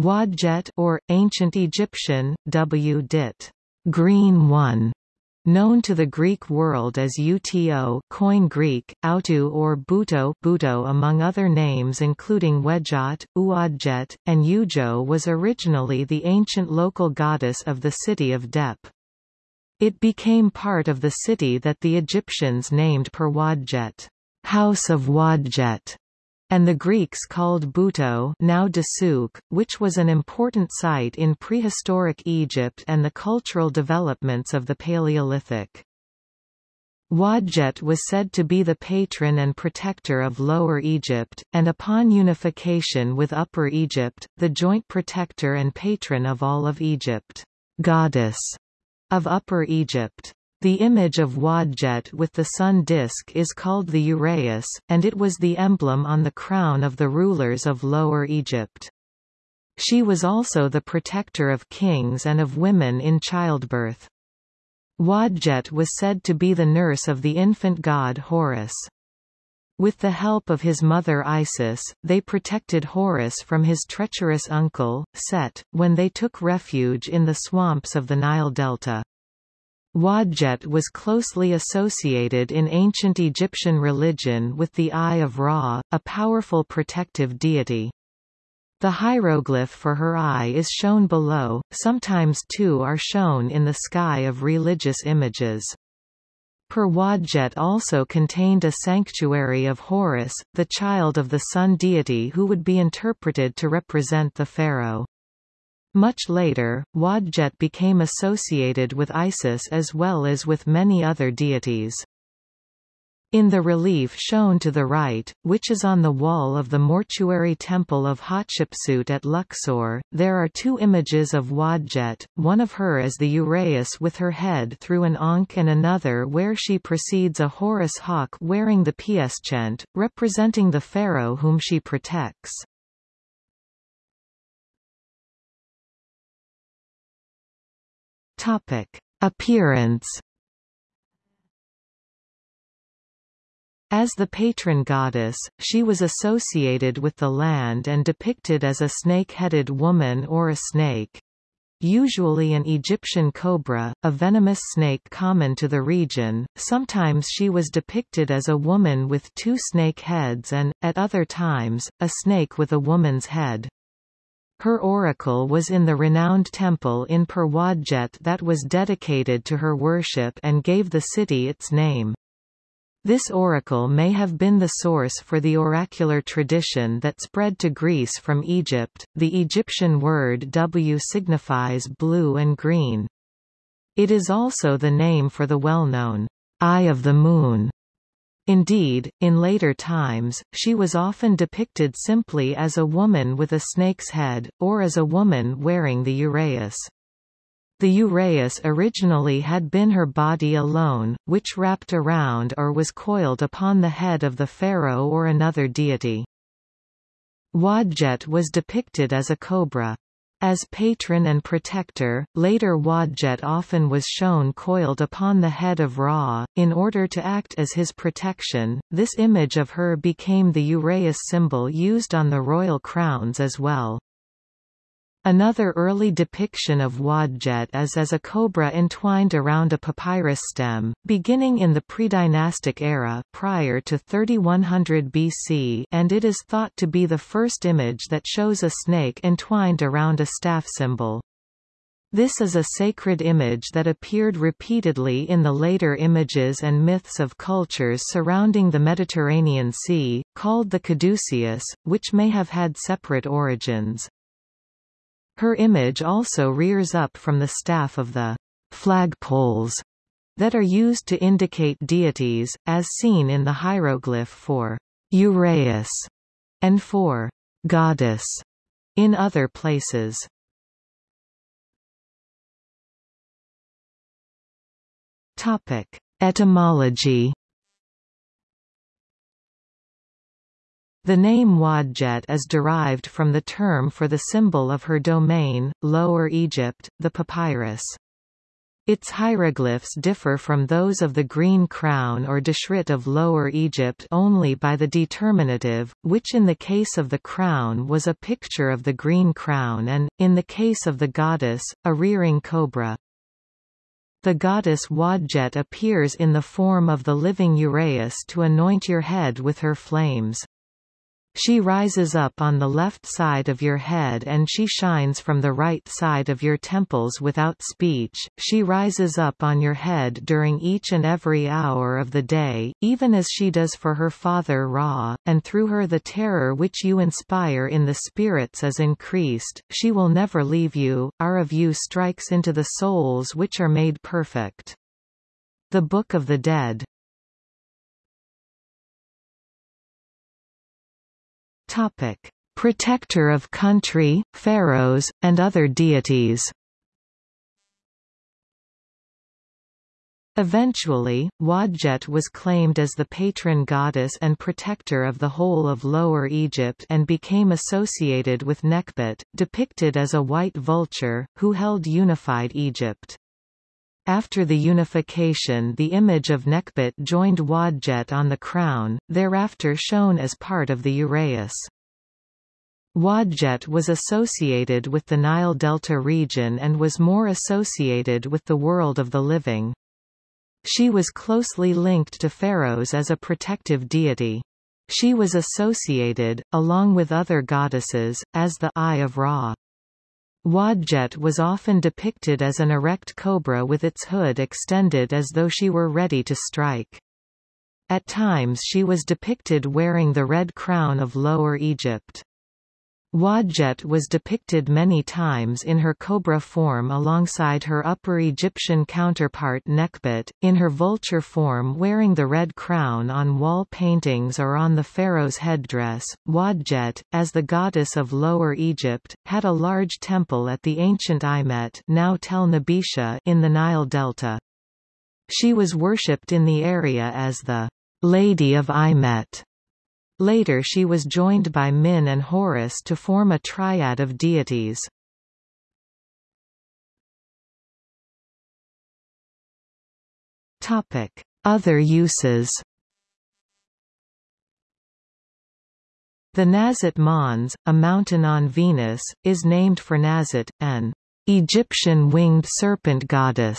Wadjet or, Ancient Egyptian, W. dit. Green One, known to the Greek world as Uto Koine Greek, Autu or Buto, Buto among other names including Wedjat, Uadjet, and Udjo was originally the ancient local goddess of the city of Dep. It became part of the city that the Egyptians named Perwadjet, House of Wadjet, and the Greeks called Buto now Dessouq, which was an important site in prehistoric Egypt and the cultural developments of the Paleolithic. Wadjet was said to be the patron and protector of Lower Egypt, and upon unification with Upper Egypt, the joint protector and patron of all of Egypt, goddess of Upper Egypt. The image of Wadjet with the sun disk is called the uraeus, and it was the emblem on the crown of the rulers of Lower Egypt. She was also the protector of kings and of women in childbirth. Wadjet was said to be the nurse of the infant god Horus. With the help of his mother Isis, they protected Horus from his treacherous uncle, Set, when they took refuge in the swamps of the Nile Delta. Wadjet was closely associated in ancient Egyptian religion with the Eye of Ra, a powerful protective deity. The hieroglyph for her eye is shown below, sometimes two are shown in the sky of religious images. Per Wadjet also contained a sanctuary of Horus, the child of the sun deity who would be interpreted to represent the pharaoh. Much later, Wadjet became associated with Isis as well as with many other deities. In the relief shown to the right, which is on the wall of the mortuary temple of Hatshepsut at Luxor, there are two images of Wadjet, one of her as the uraeus with her head through an ankh and another where she precedes a Horus hawk wearing the pschent, representing the pharaoh whom she protects. Topic: Appearance. As the patron goddess, she was associated with the land and depicted as a snake-headed woman or a snake, usually an Egyptian cobra, a venomous snake common to the region. Sometimes she was depicted as a woman with two snake heads and, at other times, a snake with a woman's head. Her oracle was in the renowned temple in Perwadjet that was dedicated to her worship and gave the city its name. This oracle may have been the source for the oracular tradition that spread to Greece from Egypt. The Egyptian word W signifies blue and green. It is also the name for the well-known Eye of the Moon Indeed, in later times, she was often depicted simply as a woman with a snake's head, or as a woman wearing the uraeus. The uraeus originally had been her body alone, which wrapped around or was coiled upon the head of the pharaoh or another deity. Wadjet was depicted as a cobra. As patron and protector, later Wadjet often was shown coiled upon the head of Ra, in order to act as his protection. This image of her became the uraeus symbol used on the royal crowns as well. Another early depiction of Wadjet is as a cobra entwined around a papyrus stem, beginning in the predynastic era prior to 3100 BC and it is thought to be the first image that shows a snake entwined around a staff symbol. This is a sacred image that appeared repeatedly in the later images and myths of cultures surrounding the Mediterranean Sea, called the caduceus, which may have had separate origins. Her image also rears up from the staff of the flagpoles that are used to indicate deities, as seen in the hieroglyph for Uraeus and for goddess in other places. Topic: Etymology The name Wadjet is derived from the term for the symbol of her domain, Lower Egypt, the papyrus. Its hieroglyphs differ from those of the Green Crown or Deshret of Lower Egypt only by the determinative, which in the case of the crown was a picture of the green crown and, in the case of the goddess, a rearing cobra. The goddess Wadjet appears in the form of the living Uraeus to anoint your head with her flames. She rises up on the left side of your head and she shines from the right side of your temples without speech, she rises up on your head during each and every hour of the day, even as she does for her father Ra, and through her the terror which you inspire in the spirits is increased, she will never leave you, our of you strikes into the souls which are made perfect. The Book of the Dead Topic: Protector of country, pharaohs, and other deities. Eventually, Wadjet was claimed as the patron goddess and protector of the whole of Lower Egypt and became associated with Nekhbet, depicted as a white vulture, who held unified Egypt. After the unification the image of Nekhbet joined Wadjet on the crown, thereafter shown as part of the uraeus. Wadjet was associated with the Nile Delta region and was more associated with the world of the living. She was closely linked to pharaohs as a protective deity. She was associated, along with other goddesses, as the Eye of Ra. Wadjet was often depicted as an erect cobra with its hood extended as though she were ready to strike. At times she was depicted wearing the red crown of Lower Egypt. Wadjet was depicted many times in her cobra form alongside her Upper Egyptian counterpart Nekhbet, in her vulture form wearing the red crown on wall paintings or on the pharaoh's headdress. Wadjet, as the goddess of Lower Egypt, had a large temple at the ancient Imet now Tel Nebesha in the Nile Delta. She was worshipped in the area as the Lady of Imet. Later she was joined by Min and Horus to form a triad of deities. Other uses The Nazit Mons, a mountain on Venus, is named for Nazit, an Egyptian winged serpent goddess.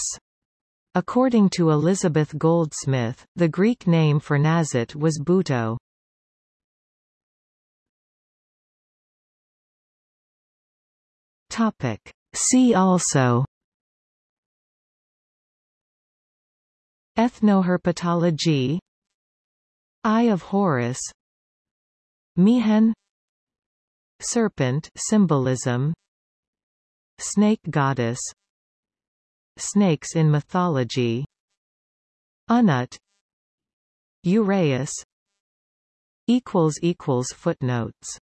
According to Elizabeth Goldsmith, the Greek name for Nazit was Buto. Topic. See also. Ethnoherpetology. Eye of Horus. Mehen. Serpent symbolism. Snake goddess. Snakes in mythology. Unut Uraeus. Footnotes